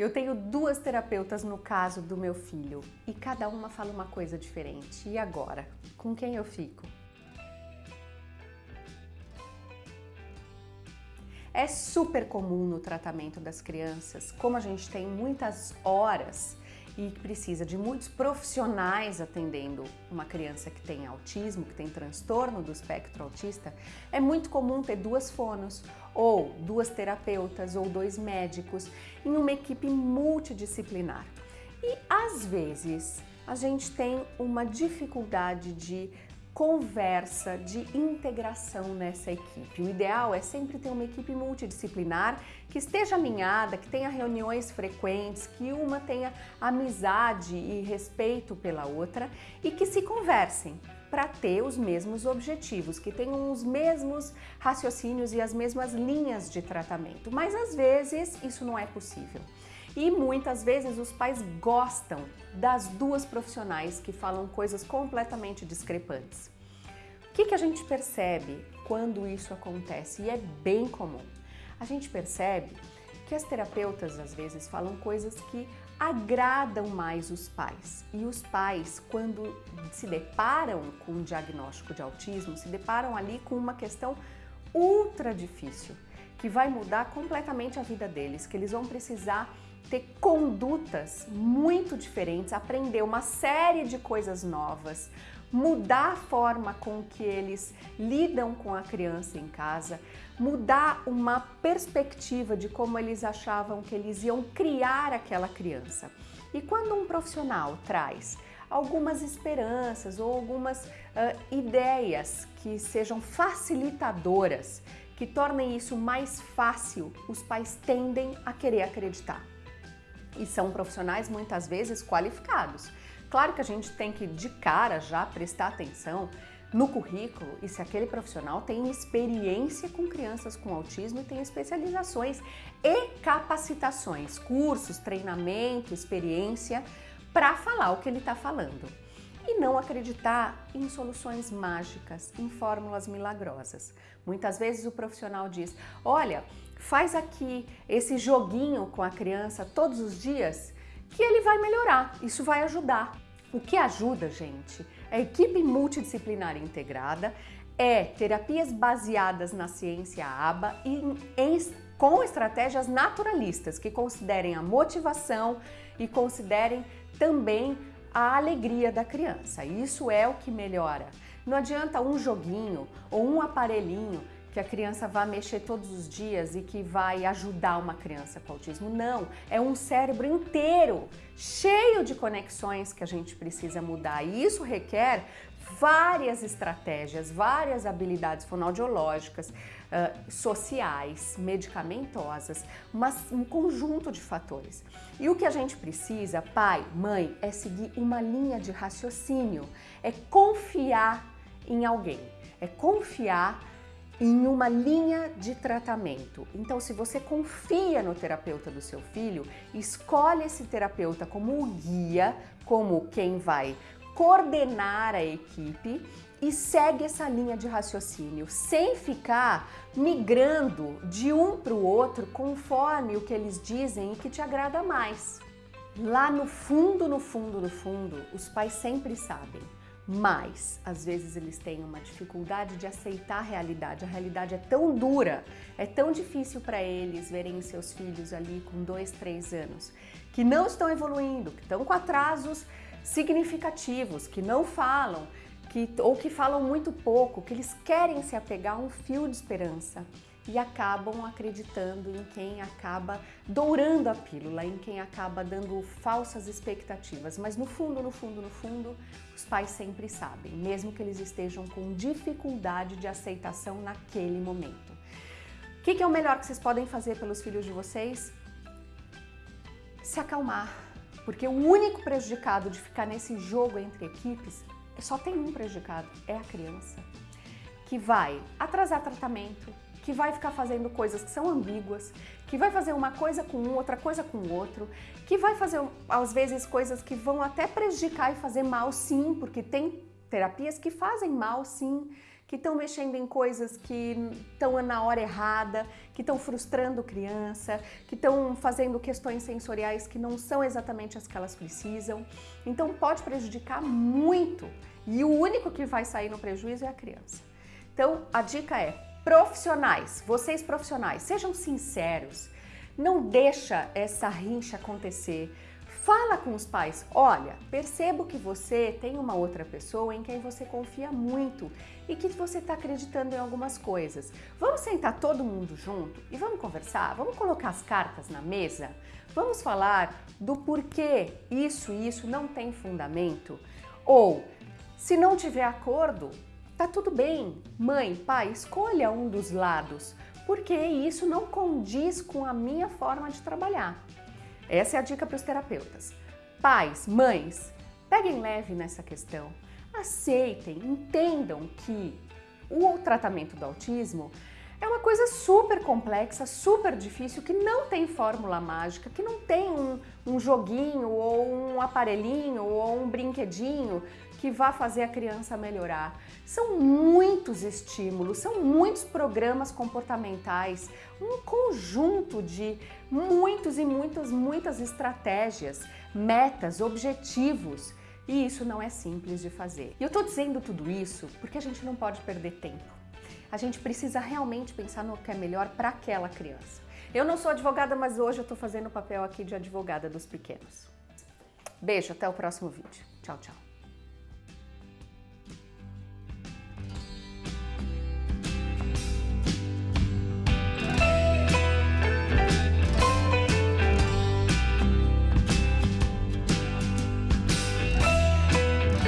Eu tenho duas terapeutas no caso do meu filho e cada uma fala uma coisa diferente. E agora? Com quem eu fico? É super comum no tratamento das crianças, como a gente tem muitas horas e precisa de muitos profissionais atendendo uma criança que tem autismo, que tem transtorno do espectro autista, é muito comum ter duas fonos, ou duas terapeutas, ou dois médicos, em uma equipe multidisciplinar. E às vezes a gente tem uma dificuldade de conversa, de integração nessa equipe. O ideal é sempre ter uma equipe multidisciplinar que esteja alinhada, que tenha reuniões frequentes, que uma tenha amizade e respeito pela outra e que se conversem para ter os mesmos objetivos, que tenham os mesmos raciocínios e as mesmas linhas de tratamento. Mas às vezes isso não é possível. E muitas vezes os pais gostam das duas profissionais que falam coisas completamente discrepantes. O que, que a gente percebe quando isso acontece? E é bem comum. A gente percebe que as terapeutas às vezes falam coisas que agradam mais os pais. E os pais, quando se deparam com um diagnóstico de autismo, se deparam ali com uma questão ultra difícil, que vai mudar completamente a vida deles, que eles vão precisar ter condutas muito diferentes, aprender uma série de coisas novas, mudar a forma com que eles lidam com a criança em casa, mudar uma perspectiva de como eles achavam que eles iam criar aquela criança. E quando um profissional traz algumas esperanças ou algumas uh, ideias que sejam facilitadoras, que tornem isso mais fácil, os pais tendem a querer acreditar e são profissionais muitas vezes qualificados. Claro que a gente tem que de cara já prestar atenção no currículo e se aquele profissional tem experiência com crianças com autismo e tem especializações e capacitações, cursos, treinamento, experiência para falar o que ele está falando. E não acreditar em soluções mágicas, em fórmulas milagrosas. Muitas vezes o profissional diz, olha, faz aqui esse joguinho com a criança todos os dias que ele vai melhorar, isso vai ajudar. O que ajuda, gente, é a equipe multidisciplinar integrada, é terapias baseadas na ciência ABA e em, com estratégias naturalistas que considerem a motivação e considerem também a alegria da criança. Isso é o que melhora. Não adianta um joguinho ou um aparelhinho que a criança vai mexer todos os dias e que vai ajudar uma criança com autismo. Não, é um cérebro inteiro, cheio de conexões que a gente precisa mudar. E isso requer várias estratégias, várias habilidades fonoaudiológicas, uh, sociais, medicamentosas, mas um conjunto de fatores. E o que a gente precisa, pai, mãe, é seguir uma linha de raciocínio, é confiar em alguém, é confiar em uma linha de tratamento. Então, se você confia no terapeuta do seu filho, escolhe esse terapeuta como o guia, como quem vai coordenar a equipe e segue essa linha de raciocínio, sem ficar migrando de um para o outro conforme o que eles dizem e que te agrada mais. Lá no fundo, no fundo, no fundo, os pais sempre sabem mas às vezes eles têm uma dificuldade de aceitar a realidade. A realidade é tão dura, é tão difícil para eles verem seus filhos ali com dois, três anos, que não estão evoluindo, que estão com atrasos significativos, que não falam, que, ou que falam muito pouco, que eles querem se apegar a um fio de esperança e acabam acreditando em quem acaba dourando a pílula, em quem acaba dando falsas expectativas. Mas no fundo, no fundo, no fundo, os pais sempre sabem, mesmo que eles estejam com dificuldade de aceitação naquele momento. O que, é o melhor que vocês podem fazer pelos filhos de vocês? Se acalmar, porque o único prejudicado de ficar nesse jogo entre equipes, só tem um prejudicado, é a criança, que vai atrasar tratamento, que vai ficar fazendo coisas que são ambíguas, que vai fazer uma coisa com um, outra coisa com o outro, que vai fazer, às vezes, coisas que vão até prejudicar e fazer mal sim, porque tem terapias que fazem mal sim, que estão mexendo em coisas que estão na hora errada, que estão frustrando criança, que estão fazendo questões sensoriais que não são exatamente as que elas precisam. Então pode prejudicar muito e o único que vai sair no prejuízo é a criança. Então a dica é profissionais, vocês profissionais, sejam sinceros, não deixa essa rincha acontecer. Fala com os pais, olha, percebo que você tem uma outra pessoa em quem você confia muito e que você está acreditando em algumas coisas. Vamos sentar todo mundo junto e vamos conversar? Vamos colocar as cartas na mesa? Vamos falar do porquê isso e isso não tem fundamento? Ou, se não tiver acordo, tá tudo bem. Mãe, pai, escolha um dos lados, porque isso não condiz com a minha forma de trabalhar. Essa é a dica para os terapeutas. Pais, mães, peguem leve nessa questão. Aceitem, entendam que o tratamento do autismo é uma coisa super complexa, super difícil, que não tem fórmula mágica, que não tem um, um joguinho ou um aparelhinho ou um brinquedinho que vá fazer a criança melhorar. São muitos estímulos, são muitos programas comportamentais, um conjunto de muitos e muitas, muitas estratégias, metas, objetivos. E isso não é simples de fazer. E eu tô dizendo tudo isso porque a gente não pode perder tempo. A gente precisa realmente pensar no que é melhor para aquela criança. Eu não sou advogada, mas hoje eu tô fazendo o papel aqui de advogada dos pequenos. Beijo, até o próximo vídeo. Tchau, tchau.